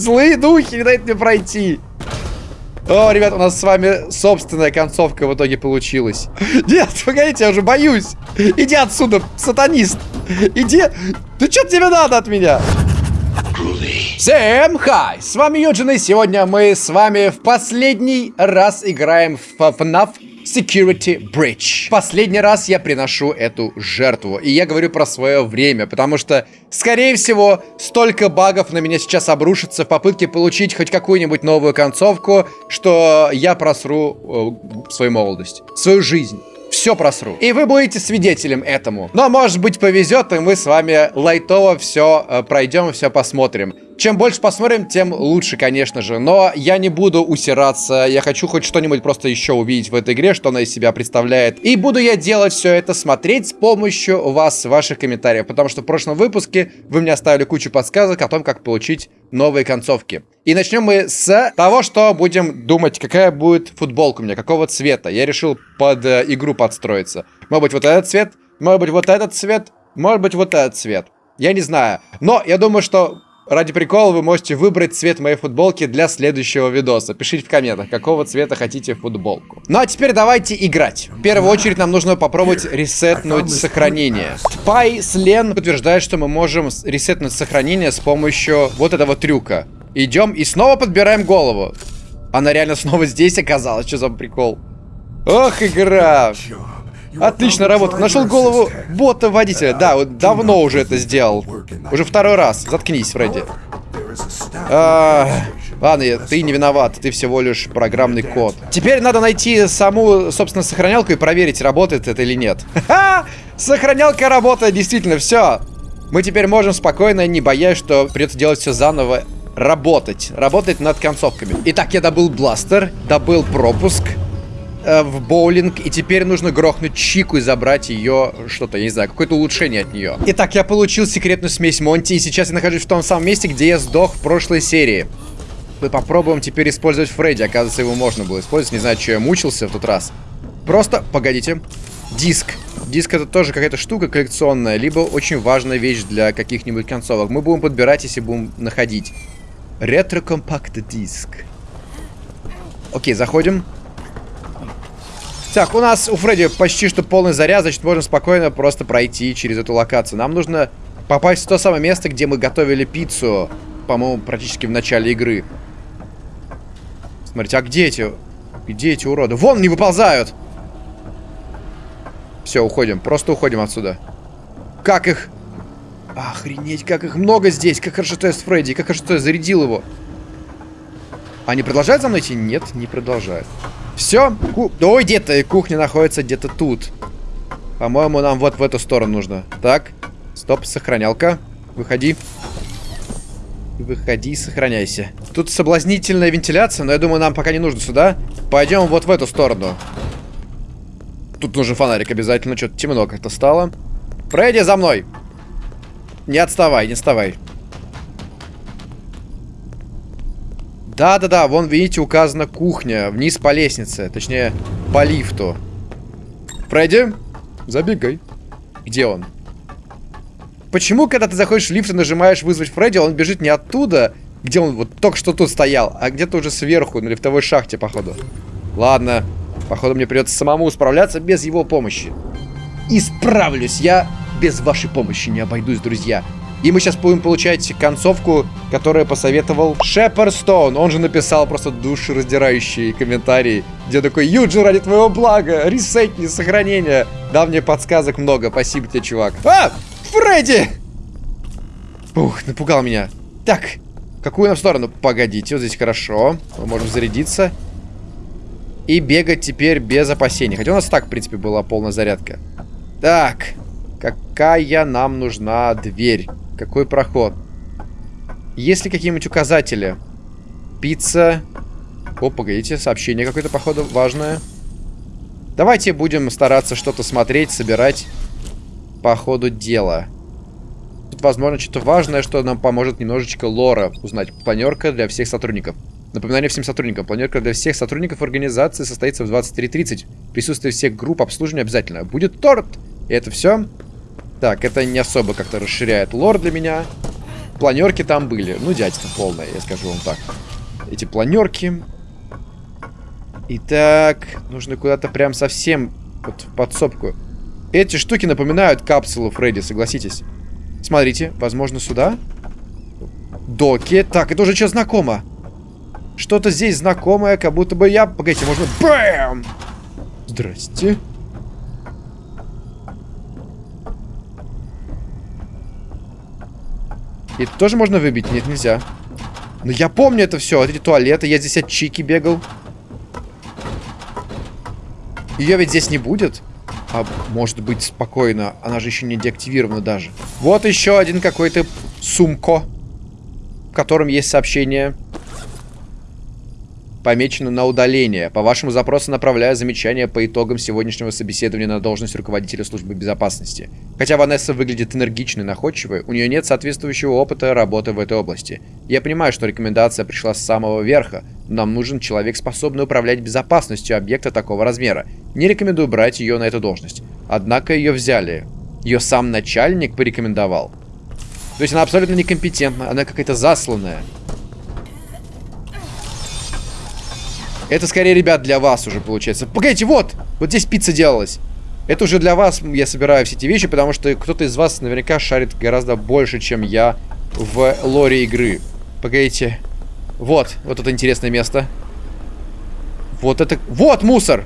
Злые духи не дают мне пройти. О, ребят, у нас с вами собственная концовка в итоге получилась. Нет, погодите, я уже боюсь. Иди отсюда, сатанист. Иди. Ты что тебе надо от меня? Всем хай! С вами Юджин, и сегодня мы с вами в последний раз играем в FNAF Security Bridge. Последний раз я приношу эту жертву. И я говорю про свое время, потому что, скорее всего, столько багов на меня сейчас обрушится в попытке получить хоть какую-нибудь новую концовку, что я просру э, свою молодость, свою жизнь все просру. И вы будете свидетелем этому. Но может быть повезет, и мы с вами лайтово все э, пройдем, все посмотрим. Чем больше посмотрим, тем лучше, конечно же. Но я не буду усираться. Я хочу хоть что-нибудь просто еще увидеть в этой игре, что она из себя представляет. И буду я делать все это, смотреть с помощью вас, ваших комментариев. Потому что в прошлом выпуске вы мне оставили кучу подсказок о том, как получить новые концовки. И начнем мы с того, что будем думать, какая будет футболка у меня, какого цвета. Я решил под э, игру подстроиться. Может быть вот этот цвет, может быть вот этот цвет, может быть вот этот цвет. Я не знаю. Но я думаю, что Ради прикола вы можете выбрать цвет моей футболки для следующего видоса. Пишите в комментах, какого цвета хотите футболку. Ну а теперь давайте играть. В первую очередь нам нужно попробовать ресетнуть сохранение. Пай Слен утверждает, что мы можем ресетнуть сохранение с помощью вот этого трюка. Идем и снова подбираем голову. Она реально снова здесь оказалась. Что за прикол? Ох, игра. Отлично работа. Нашел голову бота водителя. Да, вот давно уже это сделал. Уже второй раз. Заткнись, Фредди. А, ладно, ты не виноват. Ты всего лишь программный код. Теперь надо найти саму, собственно, сохранялку и проверить, работает это или нет. Ха! Сохранялка работает, действительно, все. Мы теперь можем спокойно, не боясь, что придется делать все заново, работать. Работать над концовками. Итак, я добыл бластер, добыл пропуск в боулинг, и теперь нужно грохнуть Чику и забрать ее, что-то, я не знаю, какое-то улучшение от нее. Итак, я получил секретную смесь Монти, и сейчас я нахожусь в том самом месте, где я сдох в прошлой серии. Мы попробуем теперь использовать Фредди, оказывается, его можно было использовать, не знаю, что я мучился в тот раз. Просто, погодите, диск. Диск это тоже какая-то штука коллекционная, либо очень важная вещь для каких-нибудь концовок. Мы будем подбирать, если будем находить. Ретро-компакт диск. Окей, заходим. Так, у нас у Фредди почти что полный заряд, значит, можем спокойно просто пройти через эту локацию. Нам нужно попасть в то самое место, где мы готовили пиццу, по-моему, практически в начале игры. Смотрите, а где эти... Где эти уроды? Вон, не выползают! Все, уходим. Просто уходим отсюда. Как их... Охренеть, как их много здесь. Как хорошо, что я с Фредди. Как хорошо, что я зарядил его. Они продолжают за мной идти? Нет, не продолжают. Все. Ку... Ой, где-то кухня находится где-то тут. По-моему, нам вот в эту сторону нужно. Так. Стоп, сохранялка. Выходи. Выходи, сохраняйся. Тут соблазнительная вентиляция, но я думаю, нам пока не нужно сюда. Пойдем вот в эту сторону. Тут нужен фонарик обязательно. Что-то темно как-то стало. Фредди, за мной. Не отставай, не отставай. Да-да-да, вон, видите, указана кухня. Вниз по лестнице. Точнее, по лифту. Фредди, забегай. Где он? Почему, когда ты заходишь в лифт и нажимаешь вызвать Фредди, он бежит не оттуда, где он вот только что тут стоял, а где-то уже сверху, на лифтовой шахте, походу. Ладно, походу мне придется самому справляться без его помощи. И справлюсь, я без вашей помощи не обойдусь, друзья. И мы сейчас будем получать концовку, которую посоветовал Шеперстоун. Он же написал просто душераздирающий комментарий, где такой, Юджи, ради твоего блага, ресетни, сохранения. Дал мне подсказок много, спасибо тебе, чувак. А, Фредди! Ух, напугал меня. Так, какую нам сторону? Погодите, вот здесь хорошо. Мы можем зарядиться. И бегать теперь без опасений. Хотя у нас так, в принципе, была полная зарядка. Так, какая нам нужна дверь? Какой проход? Есть ли какие-нибудь указатели? Пицца. О, погодите, сообщение какое-то, походу, важное. Давайте будем стараться что-то смотреть, собирать по ходу дела. Тут, возможно, что-то важное, что нам поможет немножечко лора узнать. Планерка для всех сотрудников. Напоминание всем сотрудникам. Планерка для всех сотрудников организации состоится в 23.30. Присутствие всех групп обслуживания обязательно. Будет торт! И это все. Так, это не особо как-то расширяет лор для меня. Планерки там были. Ну, дядька полная, я скажу вам так. Эти планерки. Итак, нужно куда-то прям совсем вот в подсобку. Эти штуки напоминают капсулу Фредди, согласитесь. Смотрите, возможно, сюда. Доки. Так, это уже что знакомо. Что-то здесь знакомое, как будто бы я... Погодите, можно... Бэм! Здрасте. И это тоже можно выбить? Нет, нельзя. Но я помню это все. Эти туалеты. Я здесь от Чики бегал. Ее ведь здесь не будет. А может быть спокойно. Она же еще не деактивирована даже. Вот еще один какой-то сумко. В котором есть сообщение помечено на удаление. По вашему запросу направляю замечание по итогам сегодняшнего собеседования на должность руководителя службы безопасности. Хотя Ванесса выглядит энергичной и находчивой, у нее нет соответствующего опыта работы в этой области. Я понимаю, что рекомендация пришла с самого верха, но нам нужен человек, способный управлять безопасностью объекта такого размера. Не рекомендую брать ее на эту должность. Однако ее взяли. Ее сам начальник порекомендовал. То есть она абсолютно некомпетентна, она какая-то засланная. Это скорее, ребят, для вас уже получается. Погодите, вот! Вот здесь пицца делалась. Это уже для вас я собираю все эти вещи, потому что кто-то из вас наверняка шарит гораздо больше, чем я в лоре игры. Погодите. Вот, вот это интересное место. Вот это... Вот мусор!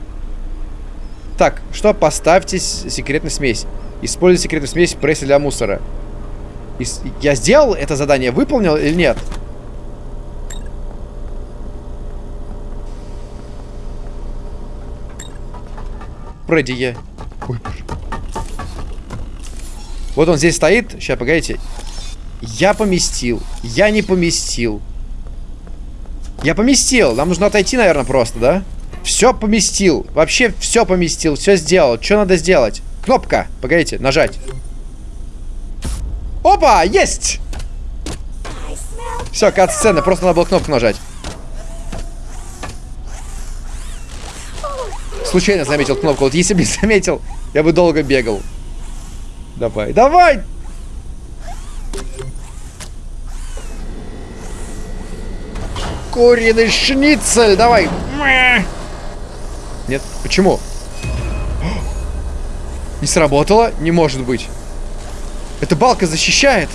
Так, что? Поставьте секретную смесь. Используйте секретную смесь в прессе для мусора. Я сделал это задание, выполнил или нет? Нет. Фредди я. Ой. Вот он здесь стоит. Сейчас, погодите. Я поместил. Я не поместил. Я поместил. Нам нужно отойти, наверное, просто, да? Все поместил. Вообще все поместил. Все сделал. Что надо сделать? Кнопка. Погодите, нажать. Опа! Есть! Все, кат-сцена. Просто надо было кнопку нажать. Случайно заметил кнопку. Вот если бы не заметил, я бы долго бегал. Давай, давай! Куриный шницель, давай! Нет, почему? Не сработало? Не может быть. Эта балка защищает.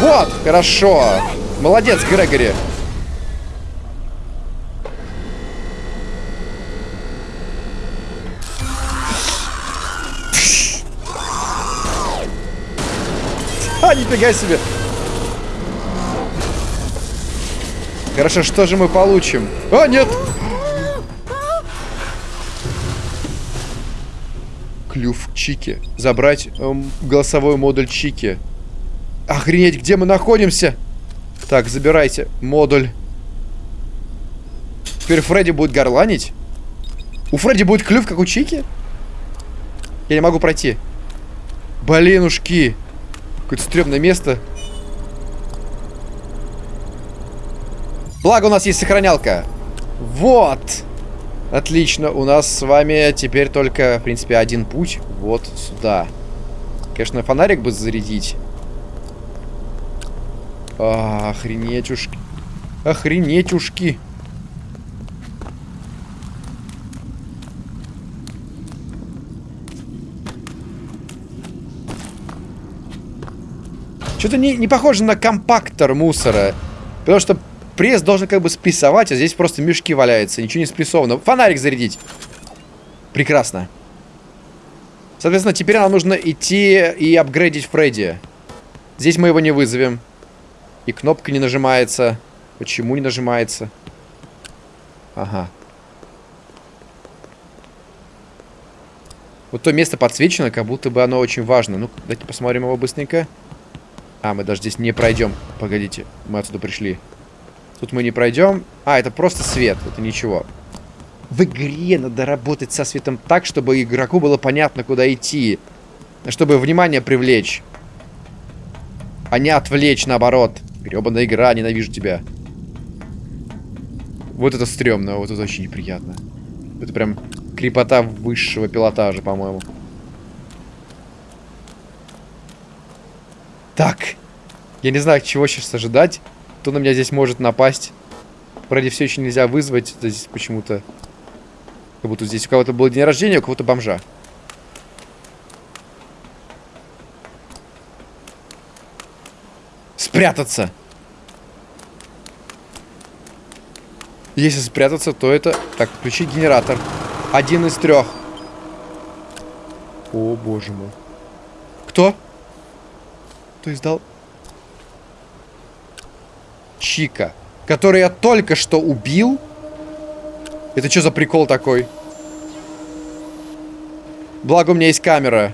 Вот, хорошо. Молодец, Грегори. Нифига себе. Хорошо, что же мы получим? О, нет! Клюв Чики. Забрать эм, голосовой модуль Чики. Охренеть, где мы находимся? Так, забирайте модуль. Теперь Фредди будет горланить? У Фредди будет клюв, как у Чики? Я не могу пройти. Блинушки. Какое-то стрёмное место. Благо у нас есть сохранялка. Вот. Отлично. У нас с вами теперь только, в принципе, один путь. Вот сюда. Конечно, фонарик бы зарядить. А, охренеть ушки. Охренеть ушки. Что-то не, не похоже на компактор мусора. Потому что пресс должен как бы спрессовать, а здесь просто мешки валяются. Ничего не спрессовано. Фонарик зарядить. Прекрасно. Соответственно, теперь нам нужно идти и апгрейдить Фредди. Здесь мы его не вызовем. И кнопка не нажимается. Почему не нажимается? Ага. Вот то место подсвечено, как будто бы оно очень важно. Ну, давайте посмотрим его быстренько. А, мы даже здесь не пройдем. Погодите, мы отсюда пришли. Тут мы не пройдем. А, это просто свет, это ничего. В игре надо работать со светом так, чтобы игроку было понятно, куда идти. Чтобы внимание привлечь. А не отвлечь, наоборот. Гребаная игра, ненавижу тебя. Вот это стрёмно, вот это очень неприятно. Это прям крепота высшего пилотажа, по-моему. Так. Я не знаю, чего сейчас ожидать. Кто на меня здесь может напасть. Вроде все еще нельзя вызвать. Здесь почему-то... Как будто здесь у кого-то был день рождения, у кого-то бомжа. Спрятаться. Если спрятаться, то это... Так, включить генератор. Один из трех. О, боже мой. Кто? Кто издал? Чика. Который я только что убил. Это что за прикол такой? Благо у меня есть камера.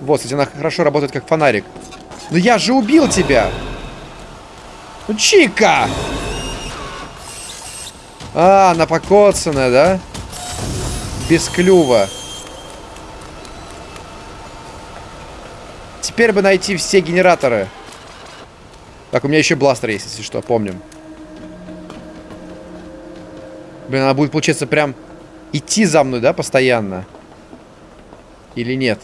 Вот, кстати, она хорошо работает как фонарик. Но я же убил тебя! Ну, Чика! А, она покоцанная, да? Без клюва. Теперь бы найти все генераторы. Так, у меня еще бластер есть, если что, помним. Блин, она будет, получается, прям идти за мной, да, постоянно? Или нет?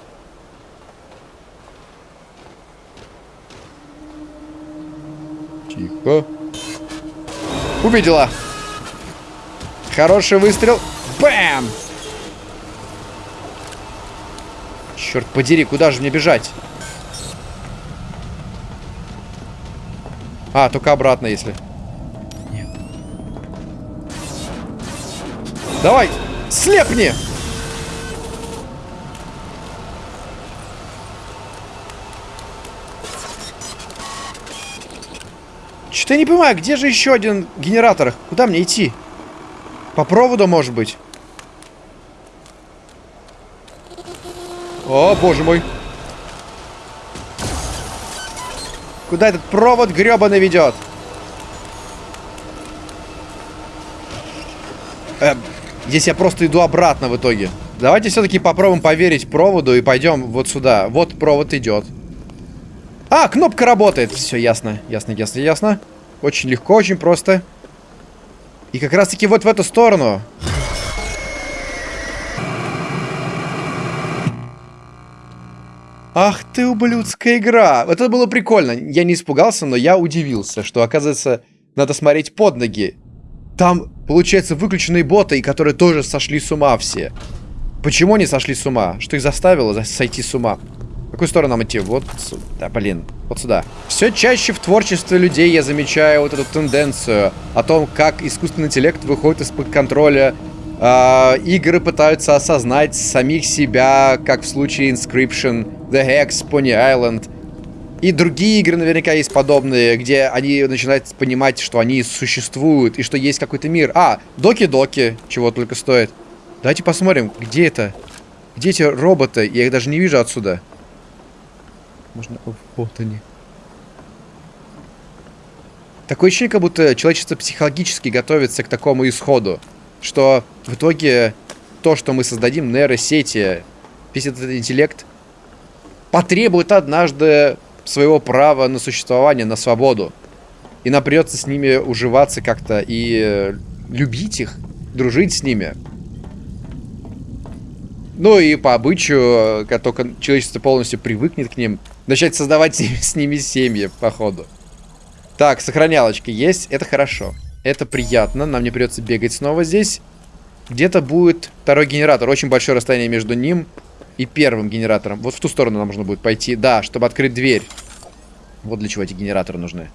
Тихо. Увидела. Хороший выстрел. Бэм! Черт подери, куда же мне бежать? А, только обратно, если. Нет. Давай, слепни! Что-то я не понимаю, где же еще один генератор? Куда мне идти? По проводу, может быть? О, боже мой. Куда этот провод гребаный ведет? Э, здесь я просто иду обратно в итоге. Давайте все-таки попробуем поверить проводу и пойдем вот сюда. Вот провод идет. А, кнопка работает. Все, ясно, ясно, ясно, ясно. Очень легко, очень просто. И как раз таки вот в эту сторону. Ах ты, ублюдская игра. Это было прикольно. Я не испугался, но я удивился, что, оказывается, надо смотреть под ноги. Там, получается, выключенные боты, которые тоже сошли с ума все. Почему они сошли с ума? Что их заставило сойти с ума? В какую сторону нам идти? Вот сюда, блин, вот сюда. Все чаще в творчестве людей я замечаю вот эту тенденцию о том, как искусственный интеллект выходит из-под контроля Uh, игры пытаются осознать самих себя, как в случае Inscription, The Hex, Pony Island. И другие игры наверняка есть подобные, где они начинают понимать, что они существуют и что есть какой-то мир. А, Доки-Доки, чего только стоит. Давайте посмотрим, где это? Где эти роботы? Я их даже не вижу отсюда. Можно... Вот они. Такое ощущение, как будто человечество психологически готовится к такому исходу что в итоге то, что мы создадим, нейросети, весь этот интеллект, потребует однажды своего права на существование, на свободу. И нам придется с ними уживаться как-то и любить их, дружить с ними. Ну и по обычаю, как только человечество полностью привыкнет к ним, начать создавать с ними семьи, походу. Так, сохранялочка есть, это хорошо. Это приятно. Нам не придется бегать снова здесь. Где-то будет второй генератор. Очень большое расстояние между ним и первым генератором. Вот в ту сторону нам нужно будет пойти. Да, чтобы открыть дверь. Вот для чего эти генераторы нужны.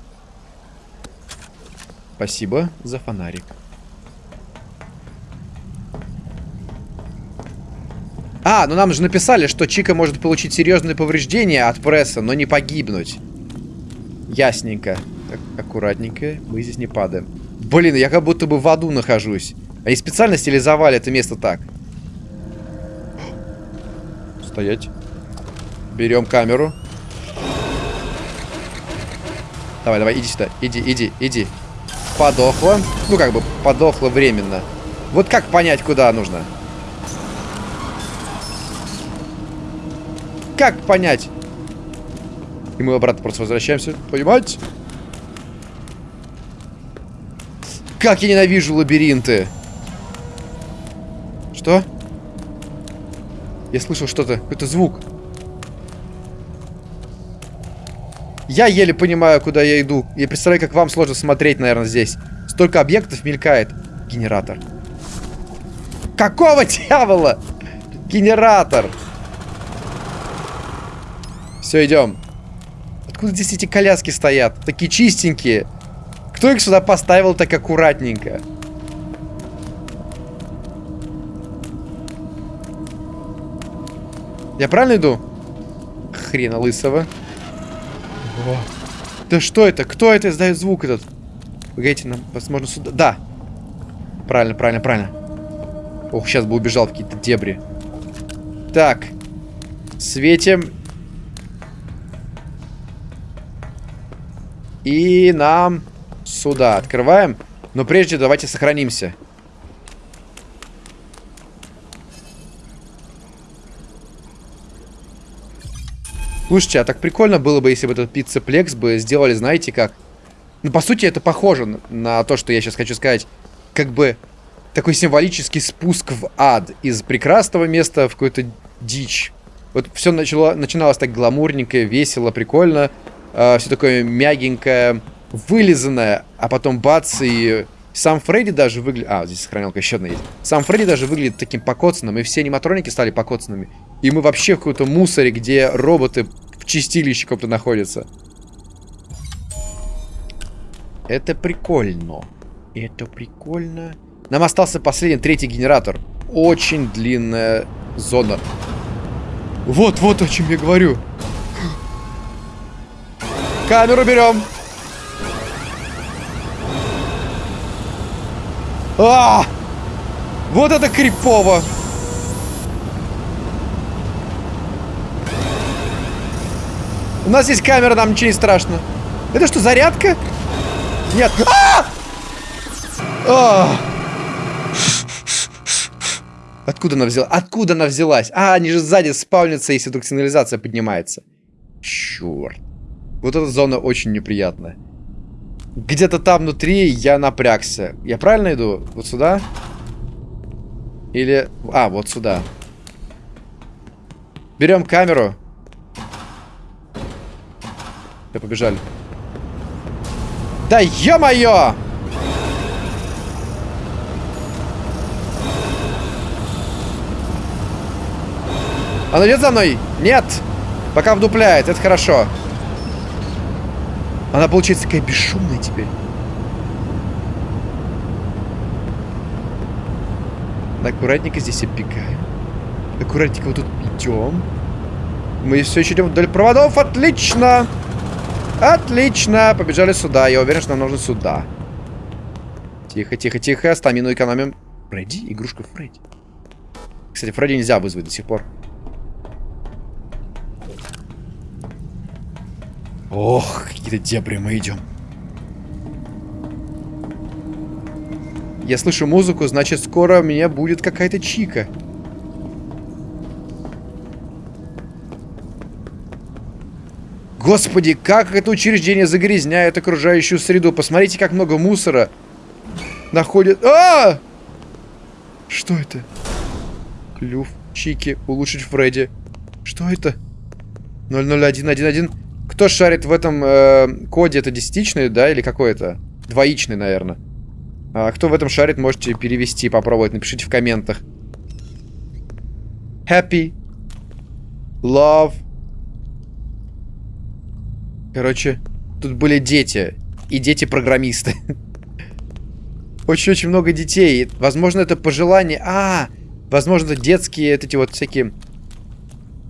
Спасибо за фонарик. А, ну нам же написали, что Чика может получить серьезные повреждения от пресса, но не погибнуть. Ясненько. Так, аккуратненько. Мы здесь не падаем. Блин, я как будто бы в аду нахожусь. Они специально стилизовали это место так. Стоять. Берем камеру. Давай, давай, иди сюда. Иди, иди, иди. Подохла. Ну, как бы, подохла временно. Вот как понять, куда нужно? Как понять? И мы обратно просто возвращаемся. Понимаете? Как я ненавижу лабиринты. Что? Я слышал что-то, какой-то звук. Я еле понимаю, куда я иду. Я представляю, как вам сложно смотреть, наверное, здесь. Столько объектов мелькает. Генератор. Какого дьявола? Генератор. Все, идем. Откуда здесь эти коляски стоят? Такие чистенькие. Кто их сюда поставил так аккуратненько? Я правильно иду? Хрена лысого. О. Да что это? Кто это издает звук этот? Погодите, нам, возможно, сюда... Да. Правильно, правильно, правильно. Ох, сейчас бы убежал в какие-то дебри. Так. Светим. И нам сюда открываем. Но прежде давайте сохранимся. Слушайте, а так прикольно было бы, если бы этот пиццеплекс бы сделали, знаете как? Ну, по сути, это похоже на то, что я сейчас хочу сказать. Как бы такой символический спуск в ад. Из прекрасного места в какую-то дичь. Вот все начало, начиналось так гламурненько, весело, прикольно. Э, все такое мягенькое, вылизанное. А потом бац, и сам Фредди даже выглядит... А, здесь сохранялка еще одна есть. Сам Фредди даже выглядит таким покоцанным, и все аниматроники стали покоцанными. И мы вообще в каком-то мусоре, где роботы в чистилище каком-то находятся. Это прикольно. Это прикольно. Нам остался последний, третий генератор. Очень длинная зона. Вот, вот о чем я говорю. Камеру берем. А! Вот это крипово. У нас есть камера, нам ничего не страшно. Это что, зарядка? Нет. А! А! Откуда она взялась? Откуда она взялась? А, они же сзади спавнятся, если вдруг сигнализация поднимается. Черт. Вот эта зона очень неприятная. Где-то там внутри я напрягся. Я правильно иду? Вот сюда? Или... А, вот сюда. Берем камеру. Все, побежали. Да ё-моё! Она идет за мной? Нет! Пока вдупляет, это хорошо. Она получается такая бесшумная теперь. Аккуратненько здесь оббегаем. Аккуратненько вот тут идем. Мы все еще идем вдоль проводов. Отлично! Отлично! Побежали сюда. Я уверен, что нам нужно сюда. Тихо, тихо, тихо. Стамину экономим. Фредди? Игрушка Фредди. Кстати, Фредди нельзя вызвать до сих пор. Ох, какие-то дебри мы идем. Я слышу музыку, значит, скоро у меня будет какая-то чика. Господи, как это учреждение загрязняет окружающую среду. Посмотрите, как много мусора находит... А! Что это? Клюв, чики, улучшить Фредди. Что это? 00111. Кто шарит в этом э, коде? Это десятичный, да, или какой это? Двоичный, наверное. А кто в этом шарит, можете перевести, попробовать. Напишите в комментах. Happy. Love. Короче, тут были дети. И дети-программисты. Очень-очень много детей. Возможно, это пожелание... А, возможно, это детские, эти вот всякие...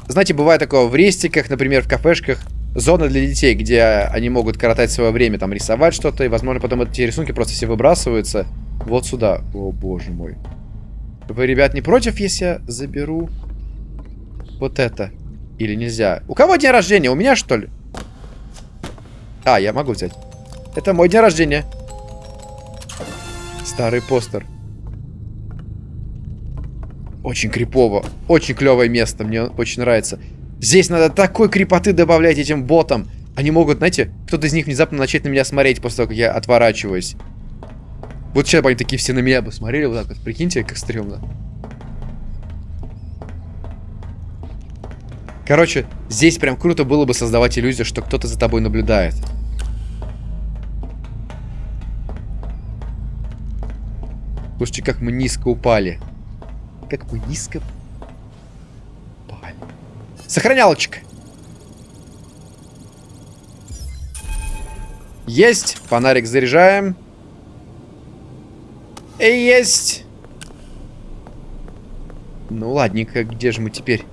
Знаете, бывает такое в рестиках, например, в кафешках. Зона для детей, где они могут коротать свое время, там, рисовать что-то. И, возможно, потом эти рисунки просто все выбрасываются. Вот сюда. О, боже мой. Вы, ребят, не против, если я заберу вот это? Или нельзя? У кого день рождения? У меня, что ли? А, я могу взять. Это мой день рождения. Старый постер. Очень крипово. Очень клевое место. Мне очень нравится. Здесь надо такой крепоты добавлять этим ботам. Они могут, знаете, кто-то из них внезапно начать на меня смотреть после того, как я отворачиваюсь. Вот сейчас бы они такие все на меня бы смотрели вот так вот. Прикиньте, как стрёмно. Короче, Здесь прям круто было бы создавать иллюзию, что кто-то за тобой наблюдает. Слушайте, как мы низко упали. Как мы низко упали. Сохранялочка. Есть. Фонарик заряжаем. Есть. Ну ладненько, где же мы теперь?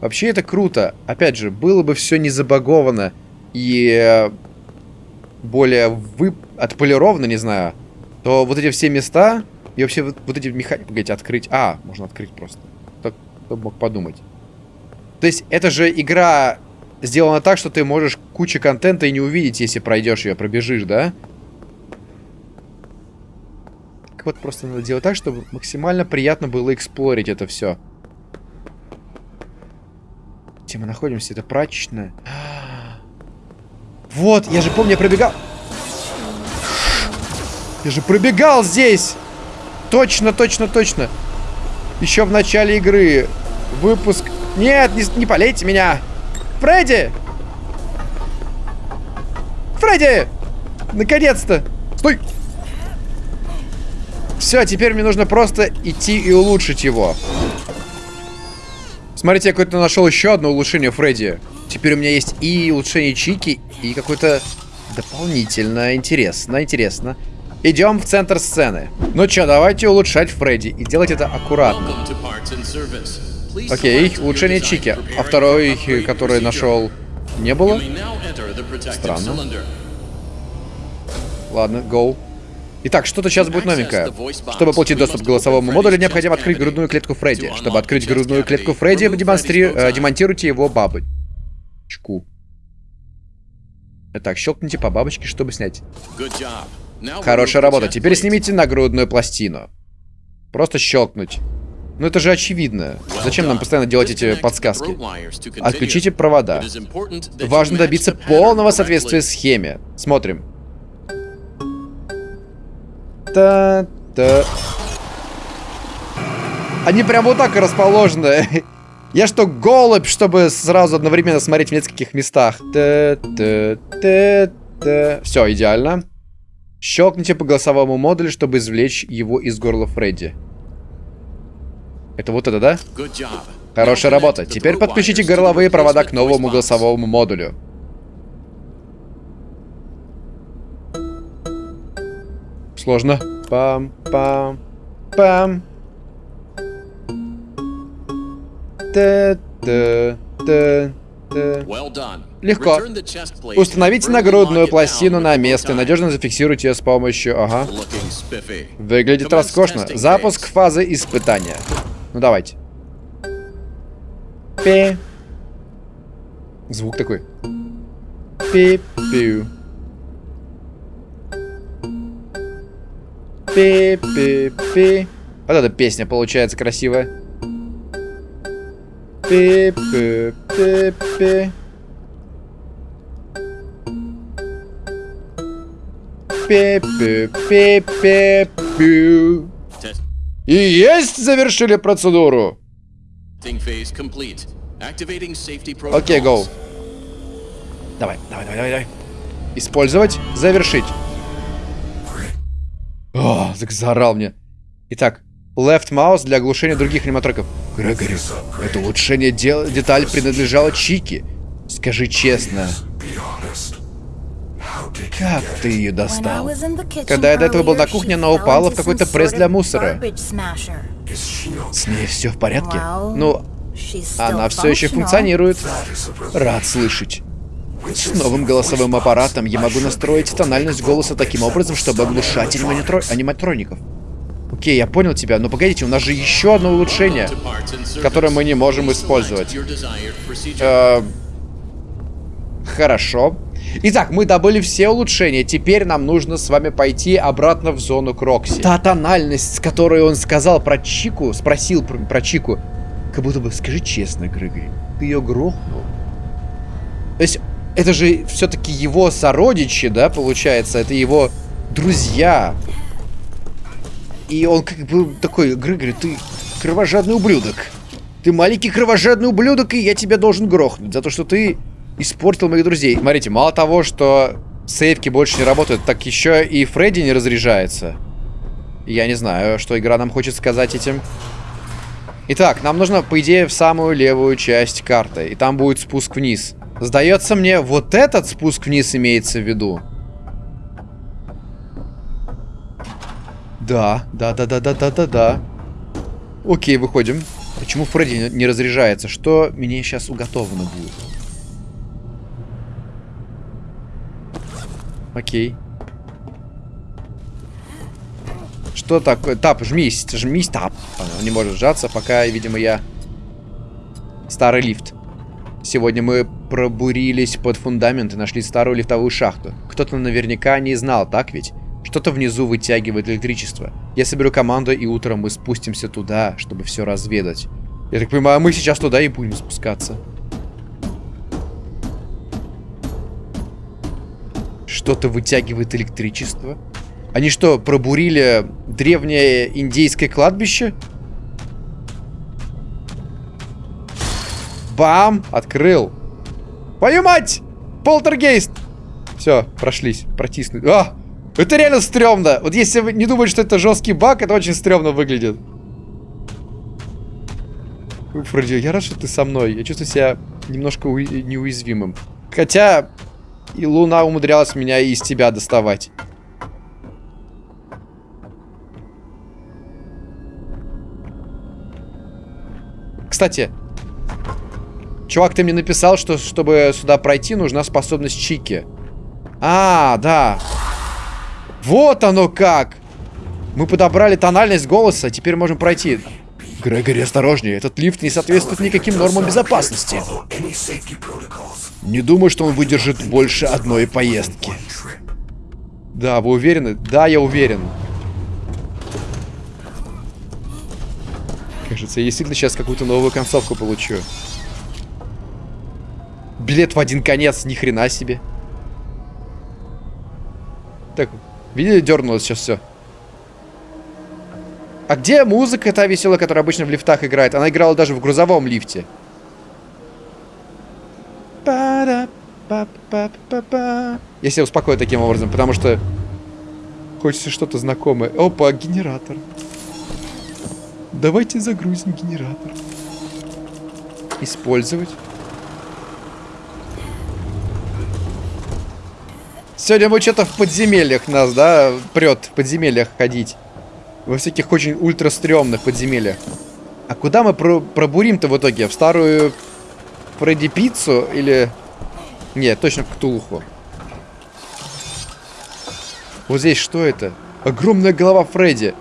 Вообще это круто. Опять же, было бы все не забаговано и э, более вы... отполировано, не знаю, то вот эти все места и вообще вот, вот эти механики... Погодите, открыть... А, можно открыть просто. Так, кто мог подумать. То есть это же игра сделана так, что ты можешь кучу контента и не увидеть, если пройдешь ее, пробежишь, да? Так вот просто надо делать так, чтобы максимально приятно было эксплорить это все. Где мы находимся? Это прачечная. Вот, я же помню, я пробегал. Я же пробегал здесь. Точно, точно, точно. Еще в начале игры. Выпуск. Нет, не, не полейте меня. Фредди! Фредди! Наконец-то! Стой! Все, теперь мне нужно просто идти и улучшить его. Смотрите, я какое-то нашел еще одно улучшение Фредди. Теперь у меня есть и улучшение Чики, и какое-то дополнительно интересно, интересно. Идем в центр сцены. Ну что, давайте улучшать Фредди и делать это аккуратно. Окей, улучшение Чики. А второй, который нашел, не было? Странно. Ладно, go. Итак, что-то сейчас будет новенькое. Чтобы получить доступ к голосовому модулю, необходимо открыть грудную клетку Фредди. Чтобы открыть грудную клетку Фредди, демонстри... э, демонтируйте его бабочку. Итак, щелкните по бабочке, чтобы снять. Хорошая работа. Теперь снимите нагрудную пластину. Просто щелкнуть. Ну это же очевидно. Зачем нам постоянно делать эти подсказки? Отключите провода. Важно добиться полного соответствия схеме. Смотрим та та Они прям вот так и расположены. Я что, голубь, чтобы сразу одновременно смотреть в нескольких местах? Та -та -та -та. Все, идеально. Щелкните по голосовому модулю, чтобы извлечь его из горла Фредди. Это вот это, да? Хорошая работа. Теперь подключите горловые провода к новому голосовому модулю. Сложно. Пам-пам. Пам. Та-та-та. Легко. Установите нагрудную пластину на место и надежно зафиксируйте ее с помощью... Ага. Выглядит роскошно. Запуск фазы испытания. Ну, давайте. Пи. Звук такой. Пи-пиу. Пи-пи-пи. Вот эта песня получается красивая. Пи-пи-пи-пи. Пи-пи-пи-пи-пи. И есть, завершили процедуру. Окей, okay, go. Давай, давай, давай, давай. Использовать, завершить. О, заорал мне. Итак, left mouse для оглушения других аниматриков. Грегори, это улучшение дел деталь принадлежало Чики. Скажи честно. Как ты ее достал? Когда я до этого был на кухне, она упала в какой-то пресс для мусора. С ней все в порядке? Ну, она все еще функционирует. Рад слышать. С новым голосовым аппаратом я могу настроить тональность голоса таким образом, чтобы оглушать аниматро... аниматроников. Окей, я понял тебя, но погодите, у нас же еще одно улучшение, которое мы не можем использовать. Э Хорошо. Итак, мы добыли все улучшения. Теперь нам нужно с вами пойти обратно в зону к Рокси. Та тональность, с которой он сказал про Чику, спросил про, про Чику, как будто бы, скажи честно, Грегори, ты ее грохнул? То есть это же все-таки его сородичи, да, получается? Это его друзья. И он как бы такой, Григорий, ты кровожадный ублюдок. Ты маленький кровожадный ублюдок, и я тебя должен грохнуть за то, что ты испортил моих друзей. Смотрите, мало того, что сейвки больше не работают, так еще и Фредди не разряжается. Я не знаю, что игра нам хочет сказать этим. Итак, нам нужно, по идее, в самую левую часть карты. И там будет спуск вниз. Сдается мне, вот этот спуск вниз имеется в виду. Да, да, да, да, да, да, да, да. Окей, выходим. Почему Фредди не разряжается? Что мне сейчас уготовано будет? Окей. Что такое? Тап, жмись, жмись, тап. Он не может сжаться, пока, видимо, я... Старый лифт. Сегодня мы пробурились под фундамент и нашли старую лифтовую шахту. Кто-то наверняка не знал, так ведь? Что-то внизу вытягивает электричество. Я соберу команду, и утром мы спустимся туда, чтобы все разведать. Я так понимаю, мы сейчас туда и будем спускаться. Что-то вытягивает электричество? Они что, пробурили древнее индейское кладбище? Бам! Открыл. Твою мать! Полтергейст! Все, прошлись, протиснули. А! Это реально стрёмно. Вот если вы не думаете, что это жесткий баг, это очень стрёмно выглядит. Фредди, я рад, что ты со мной. Я чувствую себя немножко неуязвимым. Хотя и Луна умудрялась меня и из тебя доставать. Кстати, чувак, ты мне написал, что чтобы сюда пройти, нужна способность Чики. А, да. Вот оно как! Мы подобрали тональность голоса, теперь можем пройти. Грегори, осторожнее, этот лифт не соответствует никаким нормам безопасности. Не думаю, что он выдержит больше одной поездки. Да, вы уверены? Да, я уверен. Кажется, я действительно сейчас какую-то новую концовку получу. Билет в один конец, ни хрена себе. Так, видели, дернулось сейчас все. А где музыка та веселая, которая обычно в лифтах играет? Она играла даже в грузовом лифте. Я себя успокою таким образом, потому что хочется что-то знакомое. Опа, генератор. Давайте загрузим генератор. Использовать. Сегодня мы что-то в подземельях нас, да, прет в подземельях ходить. Во всяких очень ультра стрёмных подземельях. А куда мы про пробурим-то в итоге? В старую Фредди Пиццу или... Нет, точно в Ктулху. Вот здесь что это? Огромная голова Фредди.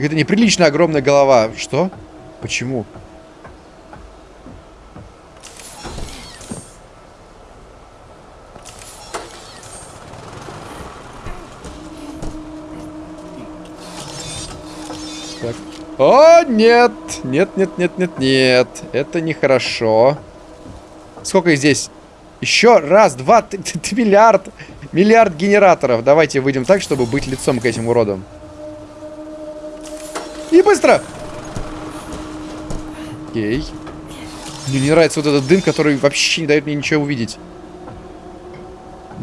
Это неприлично огромная голова. Что? Почему? Так. О, нет! Нет, нет, нет, нет, нет. Это нехорошо. Сколько здесь? Еще раз, два, ты, ты миллиард. Миллиард генераторов. Давайте выйдем так, чтобы быть лицом к этим уродам. И быстро! Окей. Мне не нравится вот этот дым, который вообще не дает мне ничего увидеть.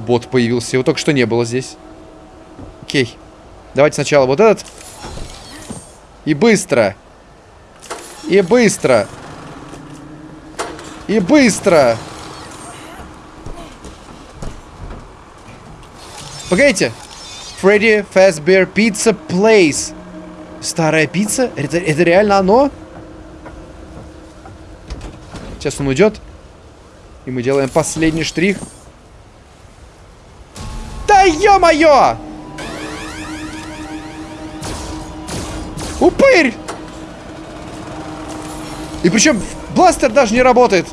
Бот появился. Его только что не было здесь. Окей. Давайте сначала вот этот. И быстро. И быстро. И быстро. Погодите. Фредди Fazbear Pizza Place. Старая пицца? Это, это реально оно? Сейчас он уйдет. И мы делаем последний штрих. Да ё-моё! Упырь! И причем бластер даже не работает.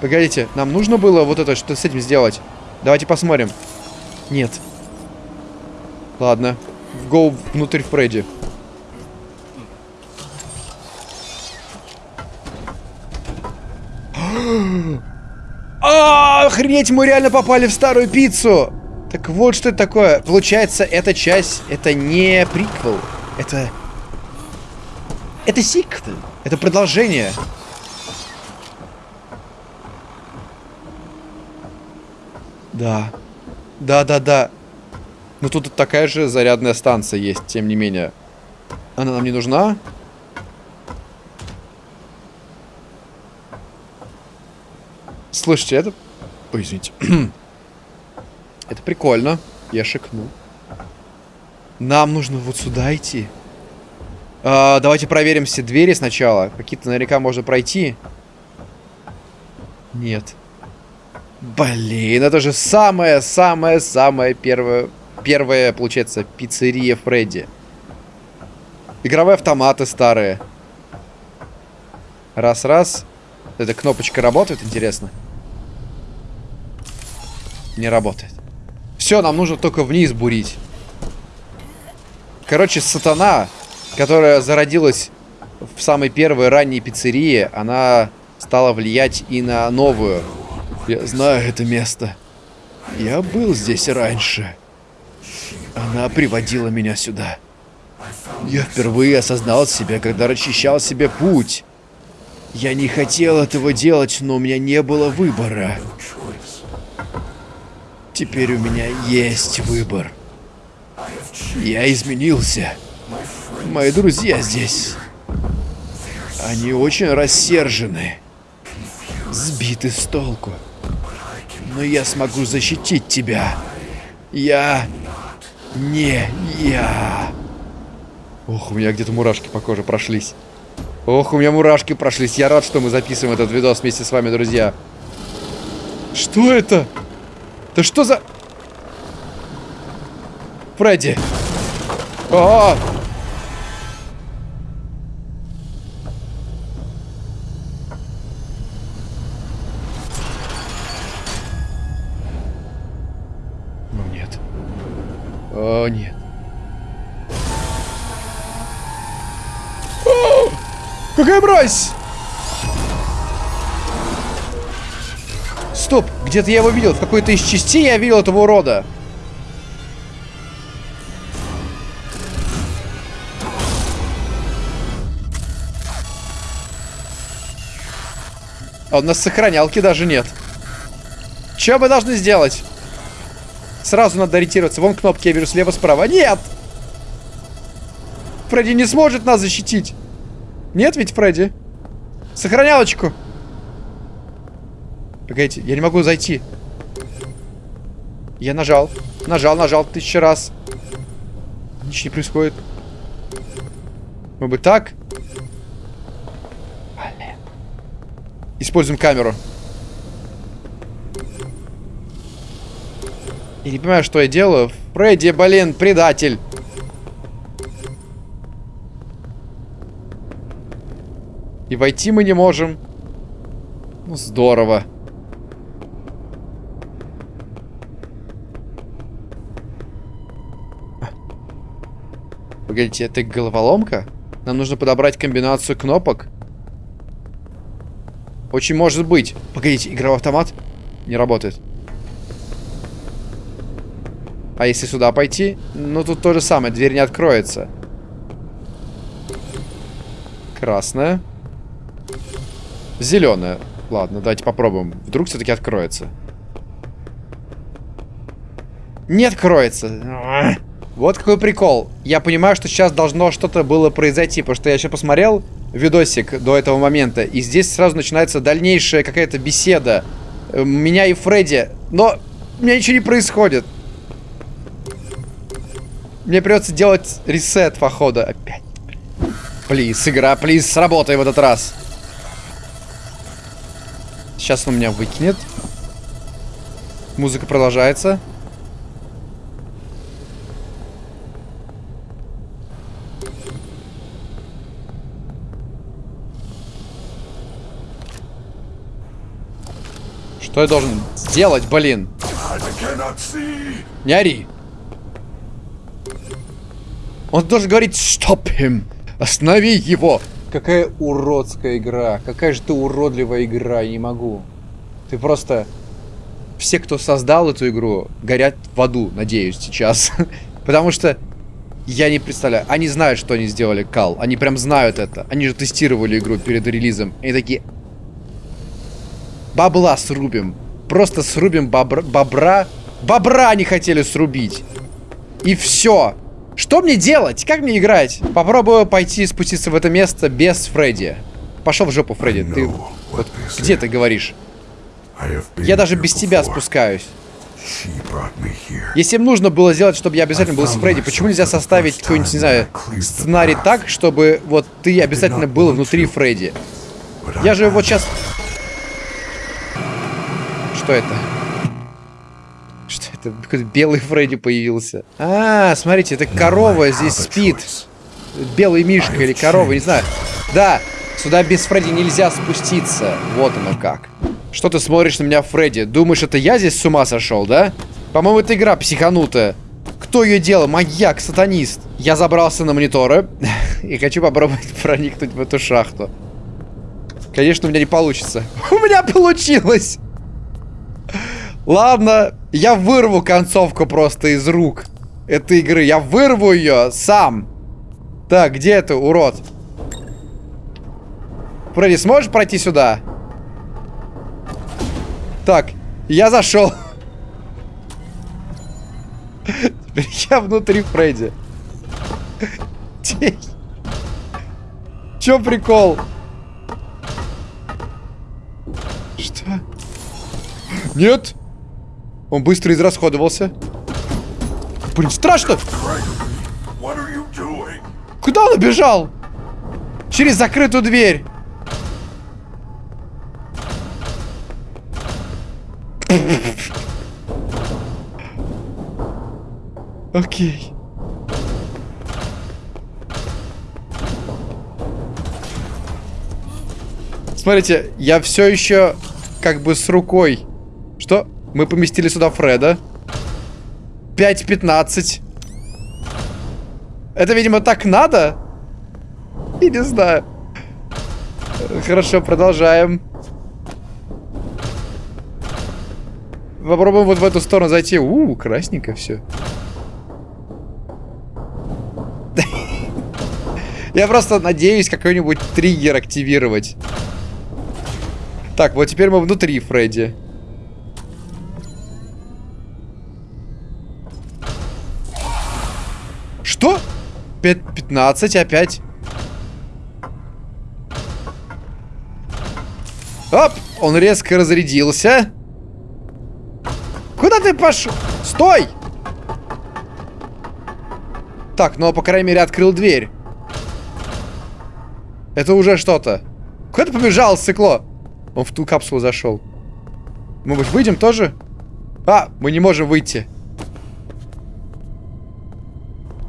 Погодите, нам нужно было вот это, что с этим сделать? Давайте посмотрим. Нет. Ладно. Go внутрь Фредди. Охренеть, мы реально попали в старую пиццу. Так вот что это такое. Получается, эта часть, это не приквел. Это... Это сиквел. Это продолжение. Да. Да-да-да. Но тут такая же зарядная станция есть, тем не менее. Она нам не нужна. Слышите, это... Ой, извините. это прикольно. Я шикнул. Нам нужно вот сюда идти. А, давайте проверим все двери сначала. Какие-то наверняка можно пройти. Нет. Блин, это же самая-самая-самая первая, первая, получается, пиццерия Фредди. Игровые автоматы старые. Раз-раз. Эта кнопочка работает, интересно? Не работает. Все, нам нужно только вниз бурить. Короче, сатана, которая зародилась в самой первой ранней пиццерии, она стала влиять и на новую. Я знаю это место. Я был здесь раньше. Она приводила меня сюда. Я впервые осознал себя, когда расчищал себе путь. Я не хотел этого делать, но у меня не было выбора. Теперь у меня есть выбор. Я изменился. Мои друзья здесь. Они очень рассержены. Сбиты с толку но я смогу защитить тебя. Я... Не я. Ох, у меня где-то мурашки по коже прошлись. Ох, у меня мурашки прошлись. Я рад, что мы записываем этот видос вместе с вами, друзья. Что это? Да что за... Фредди. -а, -а! О, нет. О, какая мразь! Где-то я его видел. В какой-то из частей я видел этого урода. А у нас сохранялки даже нет. Что мы должны сделать? Сразу надо ориентироваться. Вон кнопки, я вижу слева, справа. Нет! Фредди не сможет нас защитить. Нет ведь, Фредди? Сохранялочку. Погодите, я не могу зайти. Я нажал. Нажал, нажал тысячу раз. Ничего не происходит. Мы бы так. Используем камеру. Я не понимаю, что я делаю. Фредди, блин, предатель. И войти мы не можем. Ну, здорово. Погодите, это головоломка? Нам нужно подобрать комбинацию кнопок? Очень может быть. Погодите, игровой автомат не работает. А если сюда пойти? Ну, тут то же самое. Дверь не откроется. Красная. Зеленая. Ладно, давайте попробуем. Вдруг все-таки откроется. Не откроется. Вот какой прикол. Я понимаю, что сейчас должно что-то было произойти, потому что я еще посмотрел видосик до этого момента, и здесь сразу начинается дальнейшая какая-то беседа э, меня и Фредди. Но у меня ничего не происходит. Мне придется делать ресет, походу. Опять. Плиз, игра, плиз, сработай в этот раз. Сейчас он меня выкинет. Музыка продолжается. Что я должен сделать, блин? Не ори. Он должен говорить «Stop him!» Останови его! Какая уродская игра. Какая же ты уродливая игра. Я не могу. Ты просто... все, кто создал эту игру, горят в аду, надеюсь, сейчас. Потому что я не представляю. Они знают, что они сделали кал. Они прям знают это. Они же тестировали игру перед релизом. Они такие... Бабла срубим. Просто срубим бобра... Бобра... Бобра не хотели срубить. И все. Что мне делать? Как мне играть? Попробую пойти спуститься в это место без Фредди. Пошел в жопу, Фредди. Ты... Вот где ты говоришь? Я даже без тебя спускаюсь. Если им нужно было сделать, чтобы я обязательно был с Фредди, почему нельзя составить какой-нибудь, не знаю, сценарий так, чтобы вот ты обязательно был внутри Фредди? Я же вот сейчас... Что это? Что это? Какой-то белый Фредди появился. А, смотрите, это корова здесь спит. Белый мишка или корова, не знаю. Да, сюда без Фредди нельзя спуститься. Вот оно как. Что ты смотришь на меня, Фредди? Думаешь, это я здесь с ума сошел, да? По-моему, это игра психанутая. Кто ее делал? Маньяк, сатанист. Я забрался на мониторы и хочу попробовать проникнуть в эту шахту. Конечно, у меня не получится. У меня получилось! Ладно, я вырву концовку просто из рук этой игры. Я вырву ее сам. Так, где это, урод? Фредди, сможешь пройти сюда? Так, я зашел. Теперь я внутри Фредди. Чё прикол? Что? Нет? Он быстро израсходовался. Блин, страшно! Куда он убежал? Через закрытую дверь. Окей. Смотрите, я все еще как бы с рукой. Мы поместили сюда Фреда. 5.15. Это, видимо, так надо? И не знаю. Хорошо, продолжаем. Попробуем вот в эту сторону зайти. У, -у красненько все. Я просто надеюсь какой-нибудь триггер активировать. Так, вот теперь мы внутри Фредди. 15 опять. Оп! Он резко разрядился. Куда ты пошел? Стой! Так, ну, по крайней мере, открыл дверь. Это уже что-то. Куда ты побежал, стекло? Он в ту капсулу зашел. Мы выйдем тоже? А, мы не можем выйти.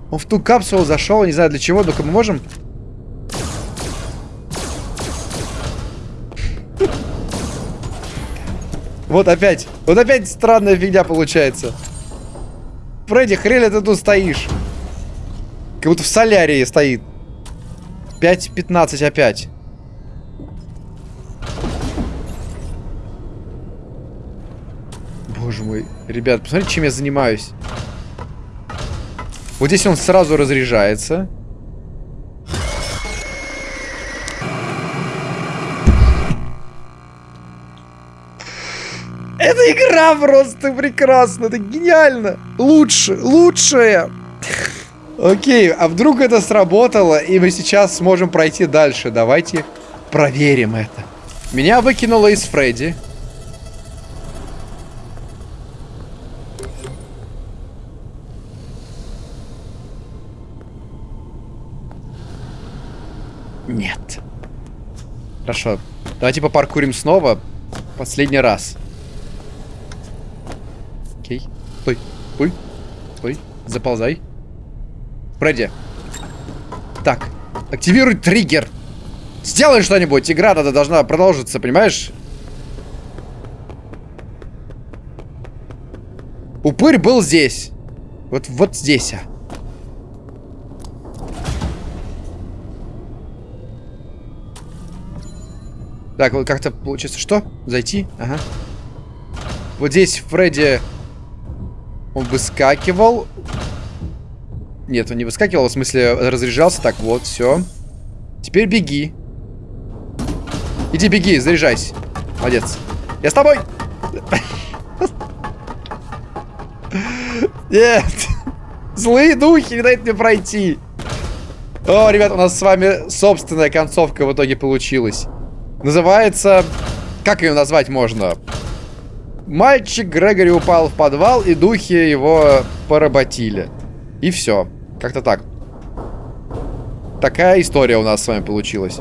Он в ту капсулу зашел, не знаю для чего, только мы можем... Вот опять. Вот опять странная фигня получается. Фредди, хрень ты тут стоишь? Как будто в солярии стоит. 5.15 опять. Боже мой. Ребят, посмотрите, чем я занимаюсь. Вот здесь он сразу разряжается. Эта игра просто прекрасна, это гениально. Лучше, лучшая. Окей, а вдруг это сработало, и мы сейчас сможем пройти дальше. Давайте проверим это. Меня выкинуло из Фредди. Нет. Хорошо. Давайте попаркурим снова. Последний раз. Окей. Стой. Стой. Стой. Заползай. Пройди. Так. Активируй триггер. Сделай что-нибудь. Игра надо должна продолжиться, понимаешь? Упырь был здесь. Вот, вот здесь. А. Так, вот как-то получится. Что? Зайти? Ага. Вот здесь Фредди... Он выскакивал. Нет, он не выскакивал, в смысле разряжался. Так, вот, все. Теперь беги. Иди беги, заряжайся. Молодец. Я с тобой! Нет! Злые духи не дают мне пройти. О, ребят, у нас с вами собственная концовка в итоге получилась. Называется... Как ее назвать можно? Мальчик Грегори упал в подвал, и духи его поработили. И все. Как-то так. Такая история у нас с вами получилась.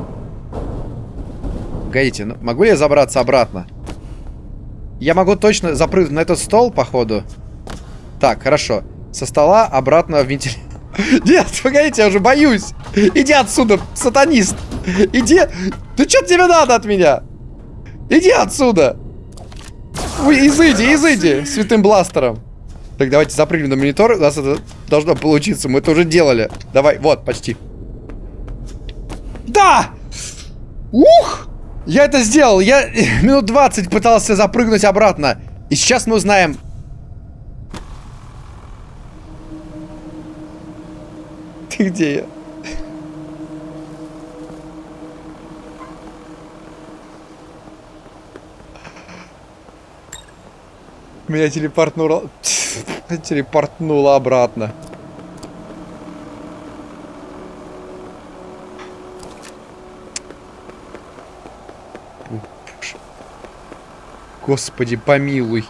Погодите, ну, могу ли я забраться обратно? Я могу точно запрыгнуть на этот стол, походу. Так, хорошо. Со стола обратно в вентилятор. Нет, погодите, я уже боюсь. Иди отсюда, сатанист. Иди. Ну что тебе надо от меня? Иди отсюда. Ой, изыди, изыди, святым бластером. Так, давайте запрыгнем на монитор. У нас это должно получиться. Мы это уже делали. Давай, вот, почти. Да! Ух! Я это сделал. Я минут 20 пытался запрыгнуть обратно. И сейчас мы узнаем. Ты где я? Меня телепортнуло... телепортнуло обратно. Господи, помилуй.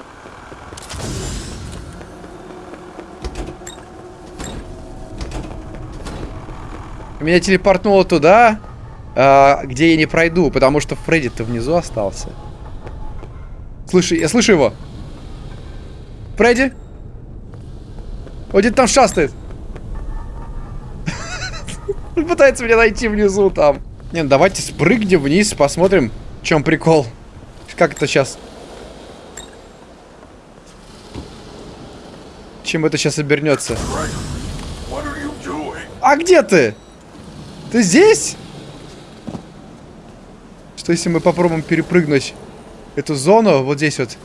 Меня телепортнуло туда, э, где я не пройду, потому что Фредди-то внизу остался. Слушай, я слышу его. Фредди? Он где-то там шастает. Пытается меня найти внизу там. Не, ну давайте спрыгнем вниз, посмотрим, в чем прикол. Как это сейчас? Чем это сейчас обернется? А где ты? Ты здесь? Что если мы попробуем перепрыгнуть эту зону вот здесь вот?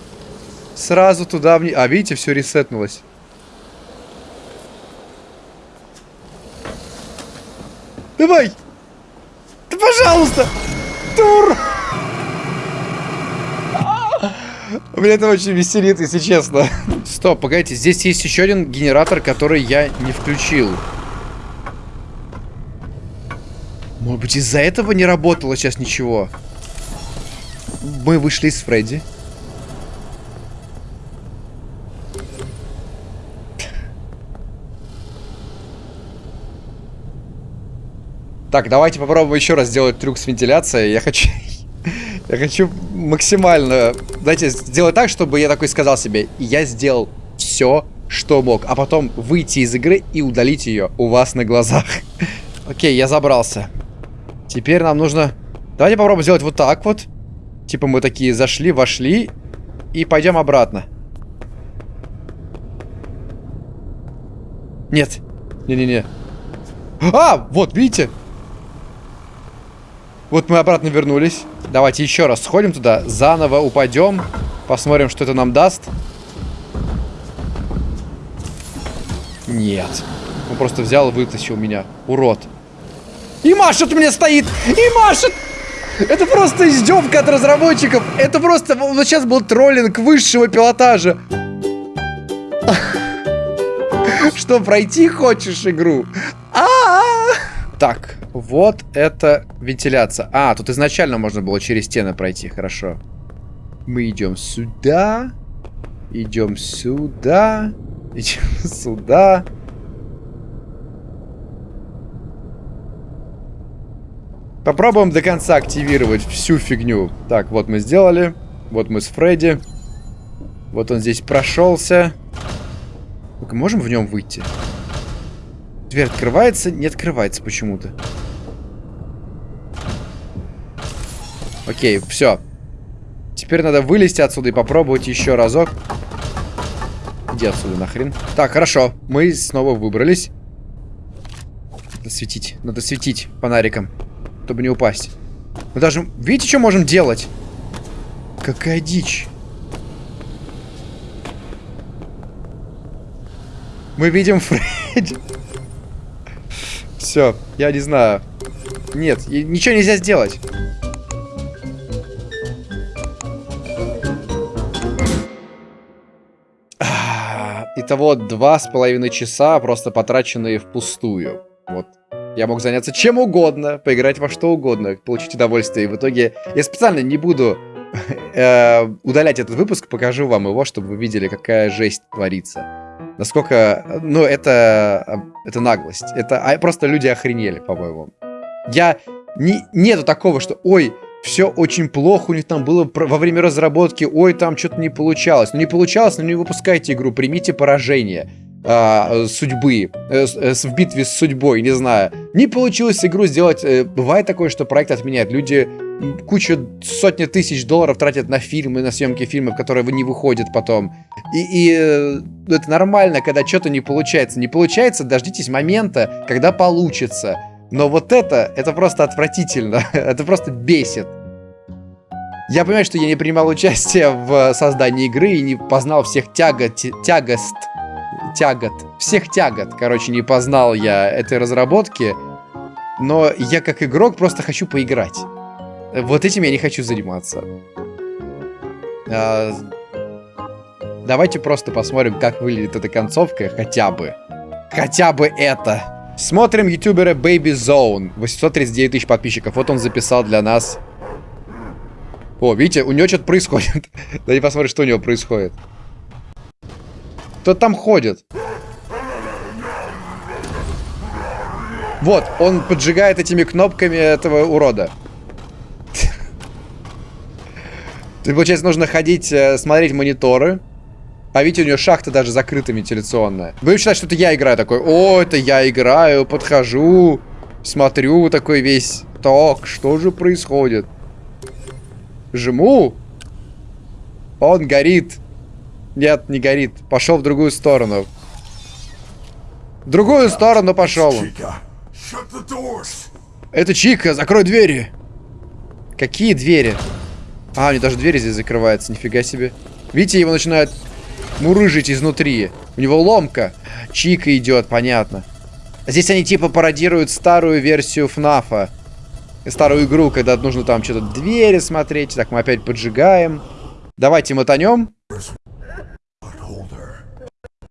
Сразу туда вниз. А, видите, все ресетнулось. Давай! Да пожалуйста! Тур! Меня это очень веселит, если честно. Стоп, погодите, здесь есть еще один генератор, который я не включил. Может быть, из-за этого не работало сейчас ничего? Мы вышли из Фредди. Так, давайте попробуем еще раз сделать трюк с вентиляцией. Я хочу... Я хочу максимально, знаете, сделать так, чтобы я такой сказал себе, я сделал все, что мог, а потом выйти из игры и удалить ее у вас на глазах. Окей, я забрался. Теперь нам нужно... Давайте попробуем сделать вот так вот. Типа мы такие зашли, вошли и пойдем обратно. Нет. Не-не-не. А, вот, видите? Вот мы обратно вернулись. Давайте еще раз сходим туда, заново упадем, посмотрим, что это нам даст. Нет. Он просто взял и вытащил меня. Урод. И машет мне стоит! И машет! Это просто издевка от разработчиков. Это просто... Вот сейчас был троллинг высшего пилотажа. Что, пройти хочешь игру? А, -а, -а! Так, вот это вентиляция. А, тут изначально можно было через стены пройти, хорошо. Мы идем сюда. Идем сюда. Идем сюда. Попробуем до конца активировать всю фигню. Так, вот мы сделали. Вот мы с Фредди. Вот он здесь прошелся. Ну можем в нем выйти? Дверь открывается? Не открывается почему-то. Окей, все. Теперь надо вылезти отсюда и попробовать еще разок. Иди отсюда нахрен. Так, хорошо. Мы снова выбрались. Надо светить. Надо светить фонариком, чтобы не упасть. Мы даже... Видите, что можем делать? Какая дичь. Мы видим Фредди. Все, я не знаю. Нет, ничего нельзя сделать. Итого два с половиной часа просто потраченные впустую. Вот. Я мог заняться чем угодно, поиграть во что угодно, получить удовольствие. И в итоге я специально не буду э, удалять этот выпуск, покажу вам его, чтобы вы видели, какая жесть творится. Насколько, ну, это, это наглость. Это а, просто люди охренели, по-моему. Я, не, нету такого, что, ой, все очень плохо у них там было во время разработки, ой, там что-то не получалось. Ну, не получалось, но не выпускайте игру, примите поражение а, судьбы, э, э, в битве с судьбой, не знаю. Не получилось игру сделать. Э, бывает такое, что проект отменяют. Люди кучу сотни тысяч долларов тратят на фильмы, на съемки фильмов, которые не выходят потом. И, и это нормально, когда что-то не получается. Не получается, дождитесь момента, когда получится. Но вот это, это просто отвратительно. это просто бесит. Я понимаю, что я не принимал участие в создании игры и не познал всех тягот, тягост тягот, всех тягот, короче, не познал я этой разработки, но я как игрок просто хочу поиграть. Вот этим я не хочу заниматься. А, давайте просто посмотрим, как выглядит эта концовка, хотя бы. Хотя бы это. Смотрим ютубера Baby Zone. 839 тысяч подписчиков. Вот он записал для нас. О, видите, у него что-то происходит. Давайте посмотрим, что у него происходит. Кто там ходит? Вот, он поджигает этими кнопками этого урода. Ты, получается, нужно ходить, э, смотреть мониторы. А видите, у нее шахта даже закрыта вентиляционная. Вы считаете, что это я играю такой? О, это я играю, подхожу, смотрю такой весь. Так, что же происходит? Жму. Он горит. Нет, не горит. Пошел в другую сторону. В другую сторону пошел. Это Чика, закрой двери. Какие двери? А, у него даже двери здесь закрываются, нифига себе. Видите, его начинают мурыжить изнутри. У него ломка. Чика идет, понятно. Здесь они типа пародируют старую версию ФНАФа. Старую игру, когда нужно там что-то двери смотреть. Так, мы опять поджигаем. Давайте мотанем.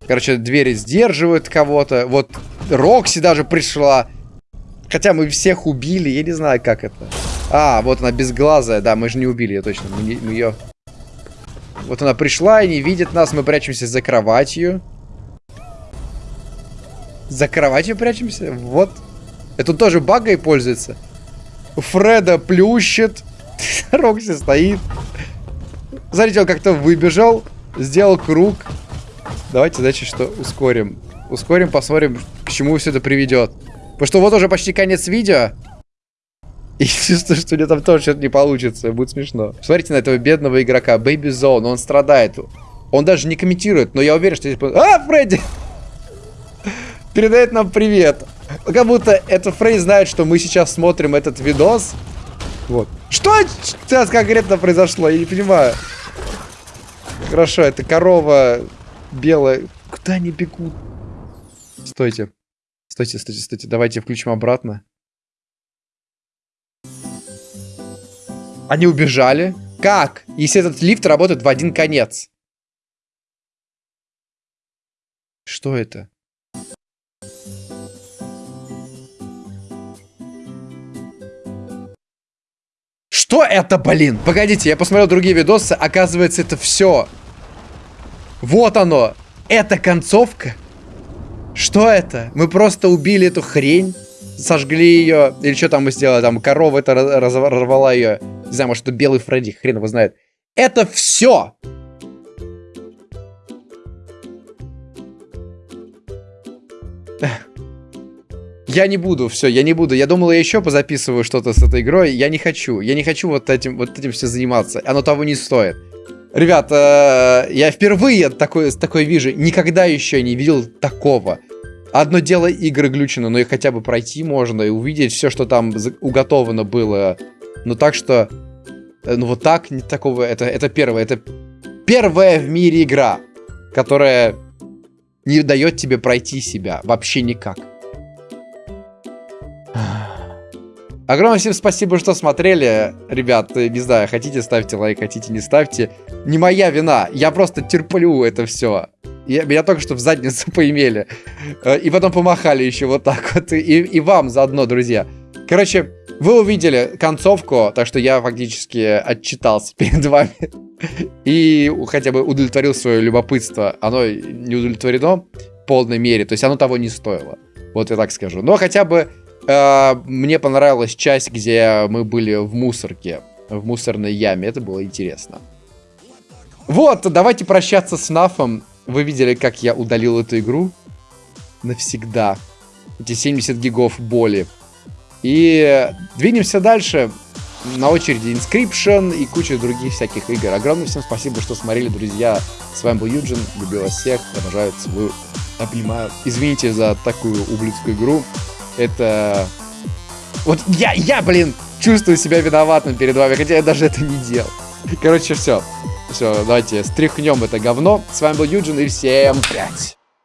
Короче, двери сдерживают кого-то. Вот Рокси даже пришла. Хотя мы всех убили, я не знаю, как это. А, вот она безглазая. Да, мы же не убили ее точно. Мы, мы ее... Вот она пришла и не видит нас. Мы прячемся за кроватью. За кроватью прячемся? Вот. Это тоже багой пользуется. Фреда плющит. Рокси стоит. Смотрите, он как-то выбежал. Сделал круг. Давайте, значит, что ускорим. Ускорим, посмотрим, к чему все это приведет. Потому что вот уже почти конец видео. И чувствую, что у него там тоже что-то не получится. Будет смешно. Смотрите на этого бедного игрока. Baby Zone. Он страдает. Он даже не комментирует. Но я уверен, что. А, Фредди! Передает нам привет. Как будто это Фредди знает, что мы сейчас смотрим этот видос. Вот. Что сейчас конкретно произошло? Я не понимаю. Хорошо, это корова белая. Куда они бегут? Стойте. Стойте, стойте, стойте. Давайте включим обратно. Они убежали. Как? Если этот лифт работает в один конец. Что это? Что это, блин? Погодите, я посмотрел другие видосы. Оказывается, это все вот оно. Это концовка. Что это? Мы просто убили эту хрень. Сожгли ее. Или что там мы сделали? Там корова это разорвала ее. Не знаю, может это белый Фредди. Хрен его знает. Это все. Я не буду, все, я не буду. Я думал, я еще позаписываю что-то с этой игрой. Я не хочу. Я не хочу вот этим, вот этим все заниматься. Оно того не стоит. Ребят, э, я впервые такой, такой вижу. Никогда еще не видел такого. Одно дело игры глючено, но их хотя бы пройти можно и увидеть все, что там уготовано было. Ну так что... Э, ну вот так, не такого... Это, это первое. Это первая в мире игра, которая не дает тебе пройти себя. Вообще никак. Огромное всем спасибо, что смотрели. Ребят, э, не знаю, хотите ставьте лайк, хотите не ставьте. Не моя вина, я просто терплю это все. Я, меня только что в задницу поимели. Э, и потом помахали еще вот так вот. И, и вам заодно, друзья. Короче, вы увидели концовку, так что я фактически отчитался перед вами. И хотя бы удовлетворил свое любопытство. Оно не удовлетворено в полной мере. То есть оно того не стоило. Вот я так скажу. Но хотя бы мне понравилась часть, где мы были в мусорке. В мусорной яме. Это было интересно. Вот, давайте прощаться с Нафом. Вы видели, как я удалил эту игру? Навсегда. Эти 70 гигов боли. И двинемся дальше. На очереди Inscription и куча других всяких игр. Огромное всем спасибо, что смотрели, друзья. С вами был Юджин. Люблю вас всех. Обожаю, целую, обнимаю. Извините за такую ублюдскую игру. Это... Вот я, я, блин, чувствую себя виноватым перед вами, хотя я даже это не делал. Короче, все. Все, давайте стряхнем это говно. С вами был Юджин и всем пять.